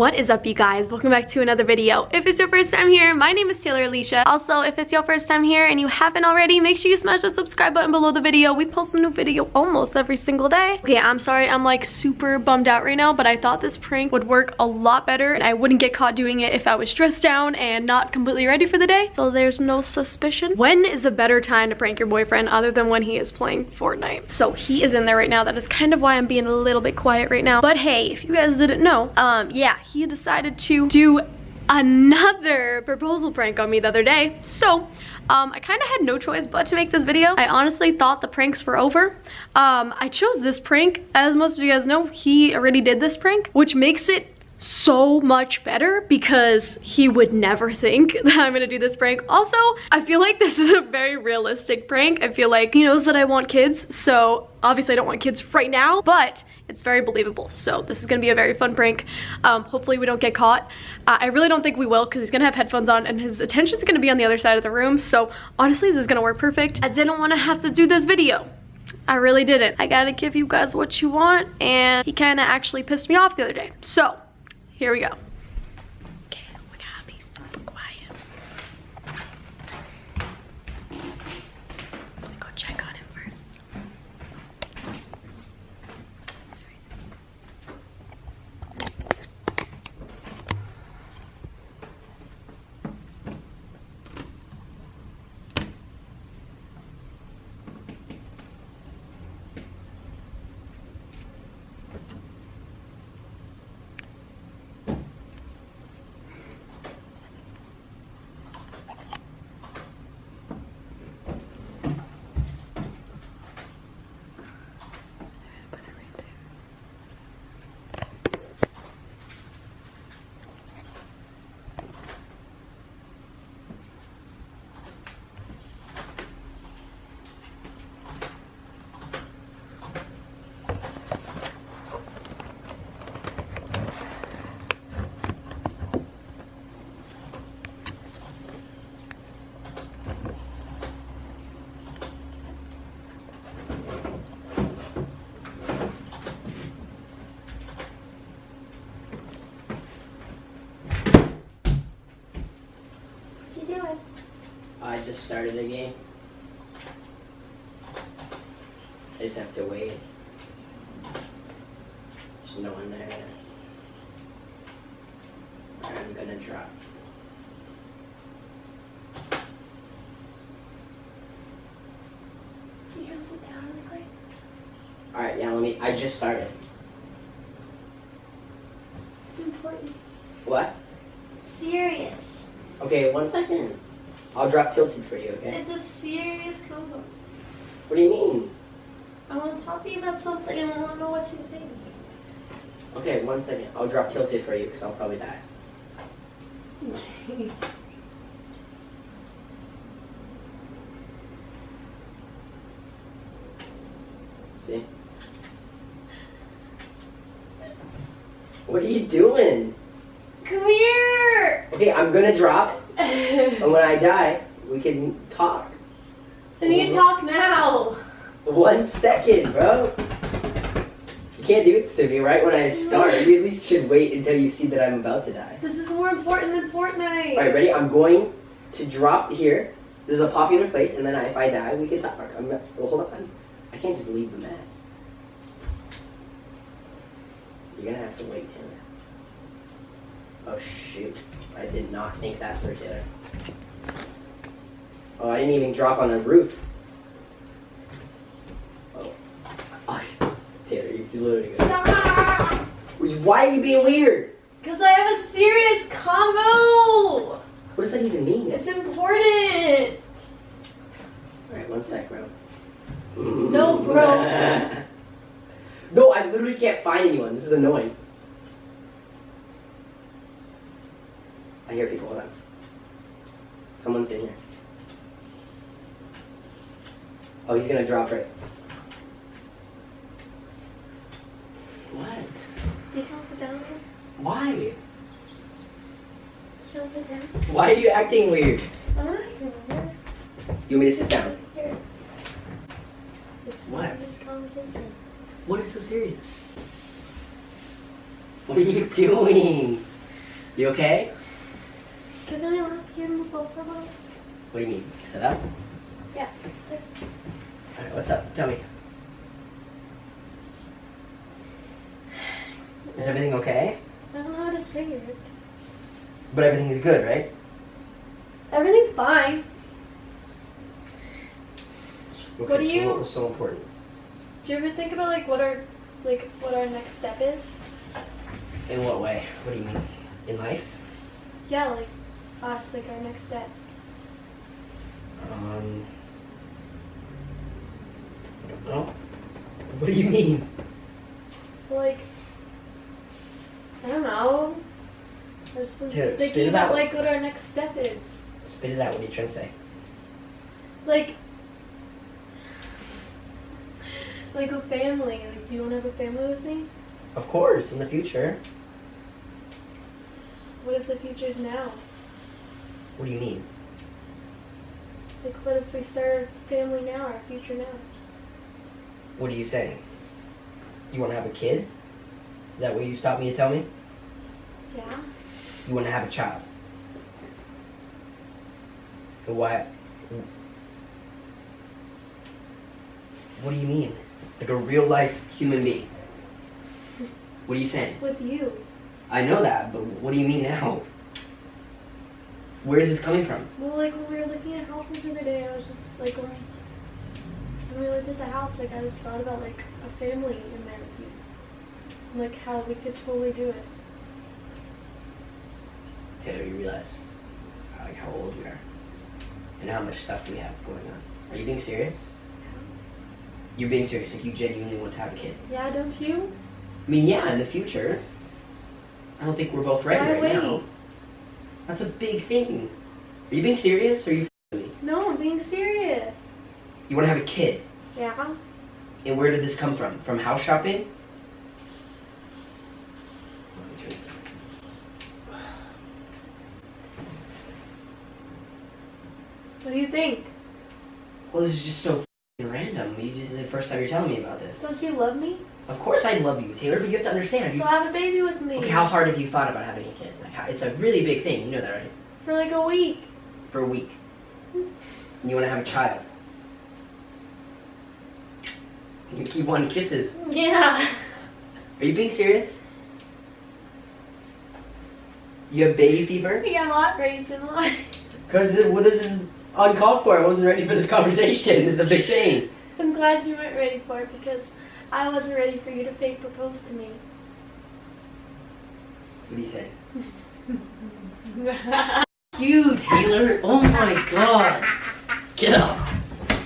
What is up you guys? Welcome back to another video. If it's your first time here, my name is Taylor Alesia. Also, if it's your first time here and you haven't already, make sure you smash that subscribe button below the video. We post a new video almost every single day. Okay, I'm sorry, I'm like super bummed out right now, but I thought this prank would work a lot better and I wouldn't get caught doing it if I was dressed down and not completely ready for the day. So there's no suspicion. When is a better time to prank your boyfriend other than when he is playing Fortnite? So he is in there right now. That is kind of why I'm being a little bit quiet right now. But hey, if you guys didn't know, um, yeah, he decided to do another proposal prank on me the other day. So, um, I kind of had no choice but to make this video. I honestly thought the pranks were over. Um, I chose this prank. As most of you guys know, he already did this prank, which makes it so much better because he would never think that I'm gonna do this prank. Also, I feel like this is a very realistic prank. I feel like he knows that I want kids, so obviously I don't want kids right now, but it's very believable. So this is gonna be a very fun prank. Um, hopefully we don't get caught. Uh, I really don't think we will because he's gonna have headphones on and his attention's gonna be on the other side of the room. So honestly, this is gonna work perfect. I didn't wanna have to do this video. I really didn't. I gotta give you guys what you want and he kinda actually pissed me off the other day. So here we go. Okay, we gotta be super quiet. Let me go check on him first. That's right. Put it right there. What you doing? I just started a game. I just have to wait. There's no one there. I'm gonna drop. You sit down real quick? Alright, yeah, let me. I just started. It's important. What? It's serious. Okay, one second. I'll drop tilted for you, okay? It's a serious combo. What do you mean? I want to talk to you about something and I want to know what you think. Okay, one second. I'll drop tilted for you because I'll probably die. Okay. See? What are you doing? Come here! Okay, I'm gonna drop, and when I die, we can talk. Can you talk now. One second, bro. You can't do this to me right when I start. You at least should wait until you see that I'm about to die. This is more important than Fortnite. Alright, ready? I'm going to drop here. This is a popular place, and then if I die, we can talk. I'm not, well, hold on. I can't just leave the map. You're gonna have to wait, Taylor. Oh shoot. I did not think that through, Taylor. Oh, I didn't even drop on the roof. Oh. oh Taylor, you're literally gonna... Stop! Why are you being weird? Because I have a serious combo. What does that even mean? It's important. Alright, one sec, bro. No, bro. no, I literally can't find anyone. This is annoying. I hear people. Hold on. Someone's in here. Oh, he's gonna drop right. What? You can sit down here. Why? Can sit down. Why are you acting weird? I'm not doing it. You want me to sit down? Here. This What? This conversation. What is so serious? What are you doing? You okay? Don't have to move over. What do you mean? Sit up? Yeah. Alright, what's up? Tell me. Is everything okay? I don't know how to say it. But everything is good, right? Everything's fine. Okay, What do so you- what was so important? Do you ever think about like what our like what our next step is? In what way? What do you mean? In life? Yeah, like us, like our next step. Um. I don't know. What do you mean? Like I don't know. I was To spit thinking about out. like what our next step is. Spit it out. What are you trying to say? Like like a family. Like do you wanna have a family with me? Of course, in the future. What if the future's now? What do you mean? Like what if we start a family now, our future now? What are you saying? You want to have a kid? Is that what you stopped me to tell me? Yeah? You want to have a child. Why? What do you mean? Like a real life human being. What are you saying? With you. I know that, but what do you mean now? Where is this coming from? Well, like when we were looking at houses the other day, I was just like, when, when we looked at the house, like I just thought about like a family in there with you, and, like how we could totally do it. Taylor, you realize like how old we are and how much stuff we have going on. Are you being serious? You're being serious, like you genuinely want to have a kid. Yeah, don't you? I mean, yeah, in the future. I don't think we're both ready Why right wait? now. That's a big thing. Are you being serious or are you f***ing me? No, I'm being serious. You want to have a kid. Yeah. And where did this come from? From house shopping? What do you think? Well, this is just so random. You just the first time you're telling me about this. Don't you love me? Of course I love you, Taylor, but you have to understand. Have So you, have a baby with me. okay, how hard have you thought about having a kid? Like, how, it's a really big thing. You know that, right? For like a week. For a week. And you want to have a child. You keep wanting kisses. Yeah. Are you being serious? You have baby fever? Yeah, lot reason why. Because well, this is uncalled for. I wasn't ready for this conversation. Is a big thing. I'm glad you weren't ready for it because I wasn't ready for you to fake propose to me. What do you say? You, Taylor. Oh my god. Get up.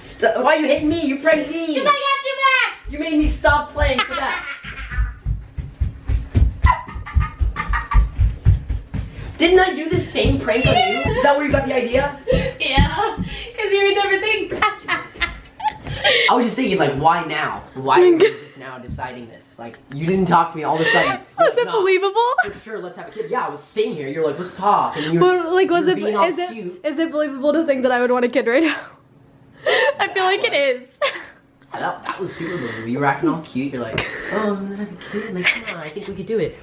Stop. Why are you hitting me? You pranked me. Because I got you back! You made me stop playing for that. Didn't I do the same prank on you? Is that where you got the idea? Yeah, you would never think. I was just thinking, like, why now? Why are you just now deciding this? Like, you didn't talk to me all of a sudden. Was it "No, believable? For sure, let's have a kid. Yeah, I was sitting here. You're like, let's talk. And you were, Well, like, was it all it cute. is it believable to think that I would want a kid right now? I feel like it is. That, that was super believable. You were acting all cute. You're like, oh, I'm gonna have a kid. Like, come on, I think we could do it.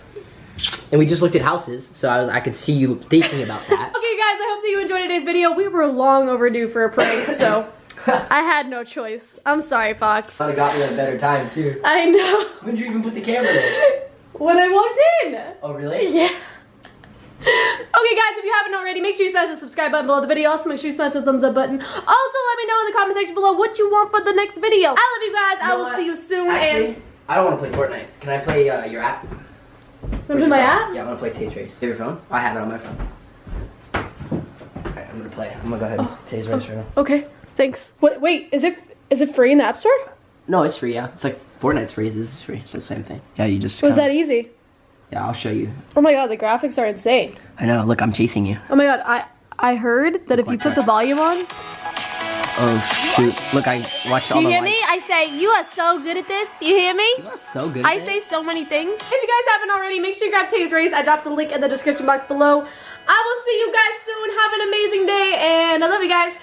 And we just looked at houses, so I was, I could see you thinking about that. Okay, guys, I hope that you enjoyed today's video. We were long overdue for a prank, so I had no choice. I'm sorry, Fox. Would have got me a better time too. I know. When did you even put the camera there? When I walked in. Oh, really? Yeah. Okay guys, if you haven't already, make sure you smash the subscribe button below the video. Also, make sure you smash the thumbs up button. Also, let me know in the comment section below what you want for the next video. I love you guys. I will what? see you soon. Actually, and I don't want to play Fortnite. Can I play uh, your app? Wanna play my app? Yeah, I wanna play Tay's Race. You have your phone? I have it on my phone. Alright, I'm gonna play. I'm gonna go ahead and oh. Tay's Race right now. Oh, okay, thanks. Wait, wait, is it is it free in the App Store? No, it's free, yeah. It's like Fortnite's free. This is free. It's the same thing. Yeah, you just. Was kinda- that easy? Yeah, I'll show you. Oh my god, the graphics are insane. I know. Look, I'm chasing you. Oh my god, I I heard that if you put that. the volume on, Oh shoot! Look, I watched all do you the hear me? I say you are so good at this. You hear me? You are so good. I say it. so many things. If you guys haven't already, make sure you grab Tay's Race. I dropped the link in the description box below. I will see you guys soon. Have an amazing day, and I love you guys.